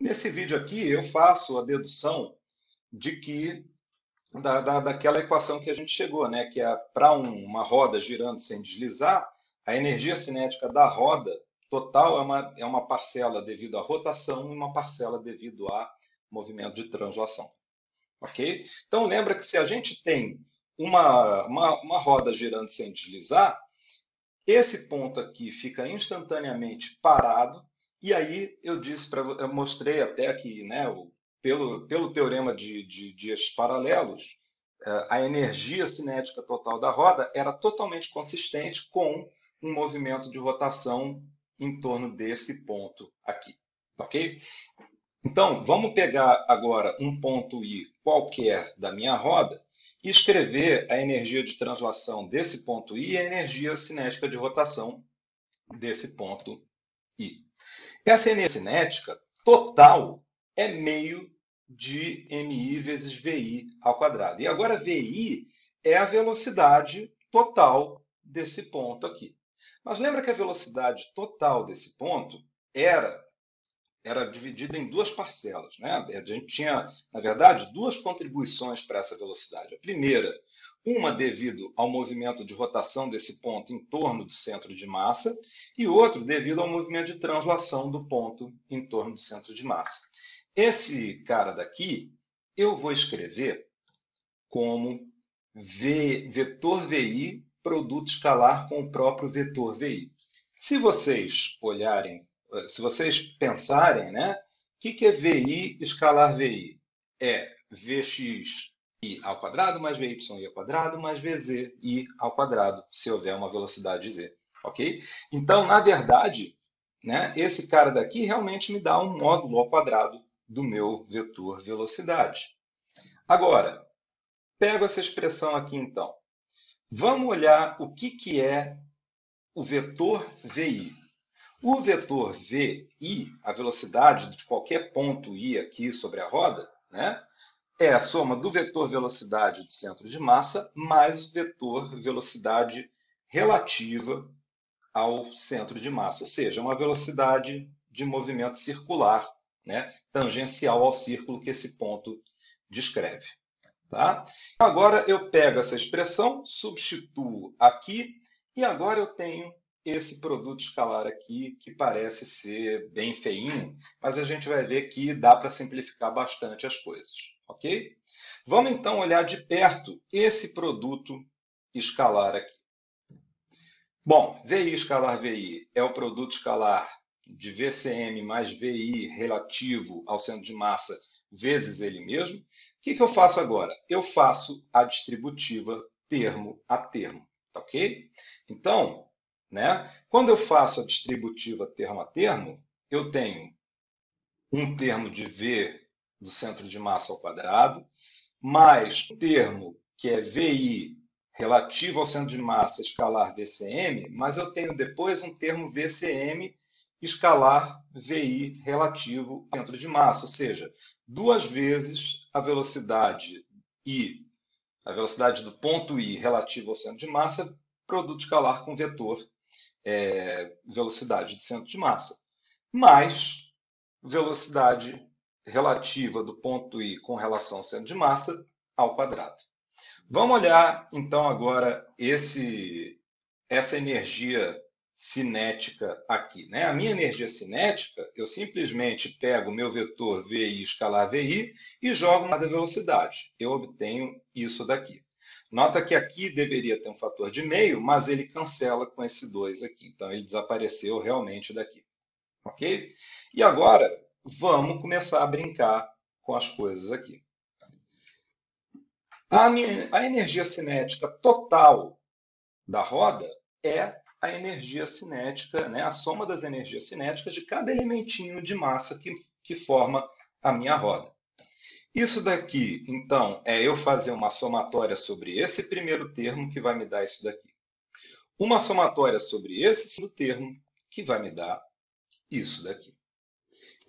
Nesse vídeo aqui, eu faço a dedução de que da, da, daquela equação que a gente chegou, né? que é para um, uma roda girando sem deslizar, a energia cinética da roda total é uma, é uma parcela devido à rotação e uma parcela devido a movimento de translação. Ok? Então, lembra que se a gente tem uma, uma, uma roda girando sem deslizar, esse ponto aqui fica instantaneamente parado, e aí eu disse para eu mostrei até aqui, né, o, pelo, pelo teorema de, de, paralelos, eh, a energia cinética total da roda era totalmente consistente com um movimento de rotação em torno desse ponto aqui, ok? Então, vamos pegar agora um ponto I qualquer da minha roda e escrever a energia de translação desse ponto I e a energia cinética de rotação desse ponto I. Essa energia cinética total é meio de MI vezes VI ao quadrado. E agora VI é a velocidade total desse ponto aqui. Mas lembra que a velocidade total desse ponto era era dividida em duas parcelas. Né? A gente tinha, na verdade, duas contribuições para essa velocidade. A primeira, uma devido ao movimento de rotação desse ponto em torno do centro de massa, e outro devido ao movimento de translação do ponto em torno do centro de massa. Esse cara daqui, eu vou escrever como v, vetor VI produto escalar com o próprio vetor VI. Se vocês olharem se vocês pensarem, né, o que, que é VI escalar VI? É Vx i ao quadrado mais Vy i ao quadrado mais Vz i ao quadrado, se houver uma velocidade z. Ok? Então, na verdade, né, esse cara daqui realmente me dá um módulo ao quadrado do meu vetor velocidade. Agora, pego essa expressão aqui então. Vamos olhar o que, que é o vetor VI. O vetor vi, a velocidade de qualquer ponto i aqui sobre a roda, né, é a soma do vetor velocidade do centro de massa mais o vetor velocidade relativa ao centro de massa, ou seja, uma velocidade de movimento circular, né, tangencial ao círculo que esse ponto descreve. Tá? Agora eu pego essa expressão, substituo aqui, e agora eu tenho esse produto escalar aqui, que parece ser bem feinho, mas a gente vai ver que dá para simplificar bastante as coisas, ok? Vamos então olhar de perto esse produto escalar aqui. Bom, VI escalar VI é o produto escalar de VCM mais VI relativo ao centro de massa vezes ele mesmo. O que, que eu faço agora? Eu faço a distributiva termo a termo, tá ok? Então, né? Quando eu faço a distributiva termo a termo, eu tenho um termo de V do centro de massa ao quadrado, mais um termo que é VI relativo ao centro de massa escalar VCM, mas eu tenho depois um termo VCM escalar VI relativo ao centro de massa, ou seja, duas vezes a velocidade I, a velocidade do ponto I relativo ao centro de massa, produto escalar com vetor é, velocidade do centro de massa, mais velocidade relativa do ponto I com relação ao centro de massa ao quadrado. Vamos olhar então agora esse, essa energia cinética aqui. Né? A minha energia cinética, eu simplesmente pego o meu vetor VI escalar VI e jogo na velocidade. Eu obtenho isso daqui. Nota que aqui deveria ter um fator de meio, mas ele cancela com esse 2 aqui. Então, ele desapareceu realmente daqui. Ok? E agora, vamos começar a brincar com as coisas aqui. A, minha, a energia cinética total da roda é a energia cinética, né, a soma das energias cinéticas de cada elementinho de massa que, que forma a minha roda. Isso daqui, então, é eu fazer uma somatória sobre esse primeiro termo que vai me dar isso daqui. Uma somatória sobre esse segundo termo que vai me dar isso daqui.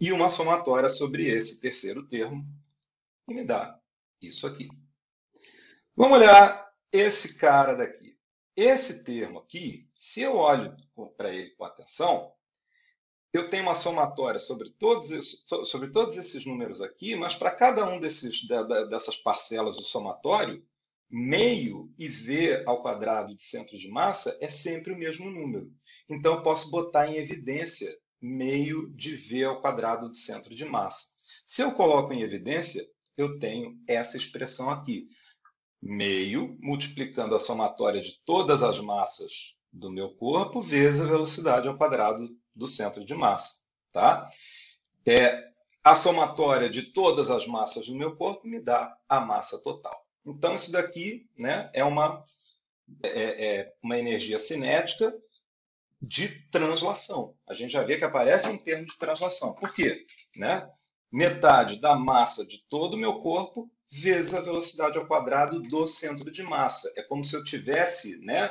E uma somatória sobre esse terceiro termo que me dá isso aqui. Vamos olhar esse cara daqui. Esse termo aqui, se eu olho para ele com atenção, eu tenho uma somatória sobre todos, esses, sobre todos esses números aqui, mas para cada um desses, dessas parcelas do somatório, meio e v ao quadrado de centro de massa é sempre o mesmo número. Então, eu posso botar em evidência meio de v ao quadrado de centro de massa. Se eu coloco em evidência, eu tenho essa expressão aqui. Meio multiplicando a somatória de todas as massas do meu corpo vezes a velocidade ao quadrado do centro de massa. Tá? É, a somatória de todas as massas do meu corpo me dá a massa total. Então, isso daqui né, é, uma, é, é uma energia cinética de translação. A gente já vê que aparece um termo de translação. Por quê? Né? Metade da massa de todo o meu corpo vezes a velocidade ao quadrado do centro de massa. É como se eu tivesse né,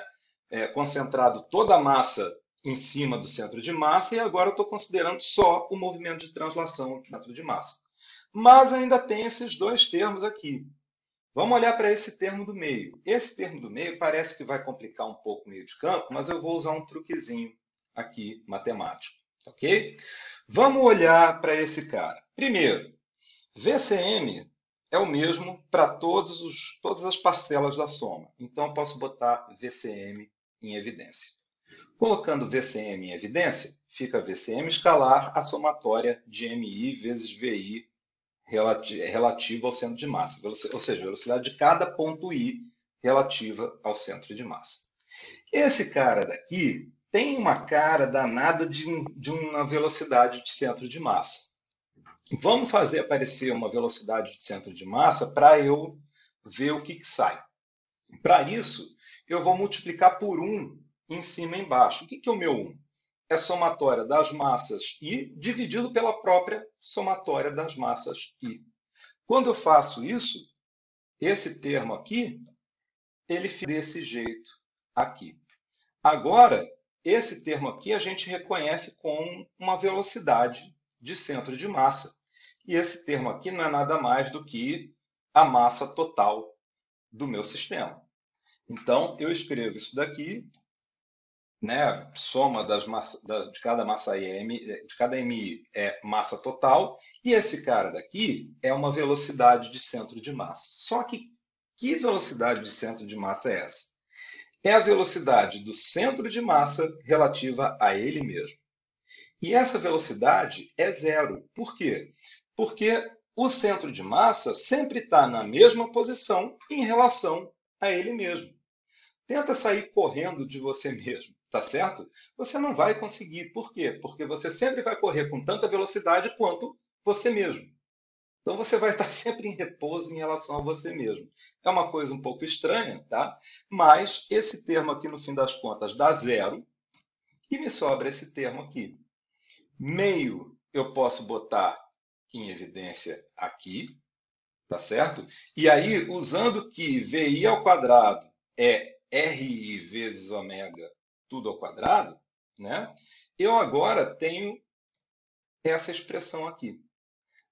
é, concentrado toda a massa em cima do centro de massa e agora eu estou considerando só o movimento de translação no centro de massa. Mas ainda tem esses dois termos aqui. Vamos olhar para esse termo do meio. Esse termo do meio parece que vai complicar um pouco o meio de campo, mas eu vou usar um truquezinho aqui matemático, ok? Vamos olhar para esse cara. Primeiro, VCM é o mesmo para todas as parcelas da soma. Então, eu posso botar VCM em evidência. Colocando VCM em evidência, fica VCM escalar a somatória de MI vezes VI relativa ao centro de massa, ou seja, a velocidade de cada ponto I relativa ao centro de massa. Esse cara daqui tem uma cara danada de, de uma velocidade de centro de massa. Vamos fazer aparecer uma velocidade de centro de massa para eu ver o que, que sai. Para isso, eu vou multiplicar por 1 em cima e embaixo. O que, que é o meu 1? É somatória das massas I dividido pela própria somatória das massas I. Quando eu faço isso, esse termo aqui, ele fica desse jeito aqui. Agora, esse termo aqui a gente reconhece com uma velocidade de centro de massa. E esse termo aqui não é nada mais do que a massa total do meu sistema. Então, eu escrevo isso daqui né, soma das massa, de cada massa M, de cada MI é massa total, e esse cara daqui é uma velocidade de centro de massa. Só que que velocidade de centro de massa é essa? É a velocidade do centro de massa relativa a ele mesmo. E essa velocidade é zero. Por quê? Porque o centro de massa sempre está na mesma posição em relação a ele mesmo. Tenta sair correndo de você mesmo tá certo? Você não vai conseguir. Por quê? Porque você sempre vai correr com tanta velocidade quanto você mesmo. Então você vai estar sempre em repouso em relação a você mesmo. É uma coisa um pouco estranha, tá? Mas esse termo aqui, no fim das contas, dá zero. E me sobra esse termo aqui. Meio eu posso botar em evidência aqui, tá certo? E aí, usando que VI ao quadrado é RI vezes ômega tudo ao quadrado, né? eu agora tenho essa expressão aqui.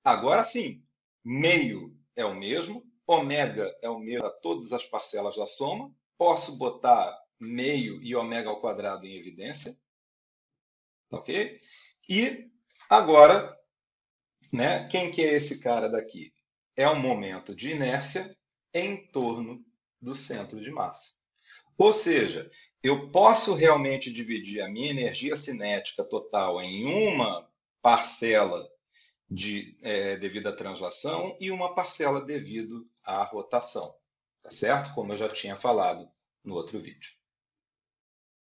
Agora sim, meio é o mesmo, ômega é o mesmo para todas as parcelas da soma, posso botar meio e ômega ao quadrado em evidência, ok? E agora, né, quem que é esse cara daqui? É um momento de inércia em torno do centro de massa. Ou seja, eu posso realmente dividir a minha energia cinética total em uma parcela de, é, devido à translação e uma parcela devido à rotação, tá certo? Como eu já tinha falado no outro vídeo.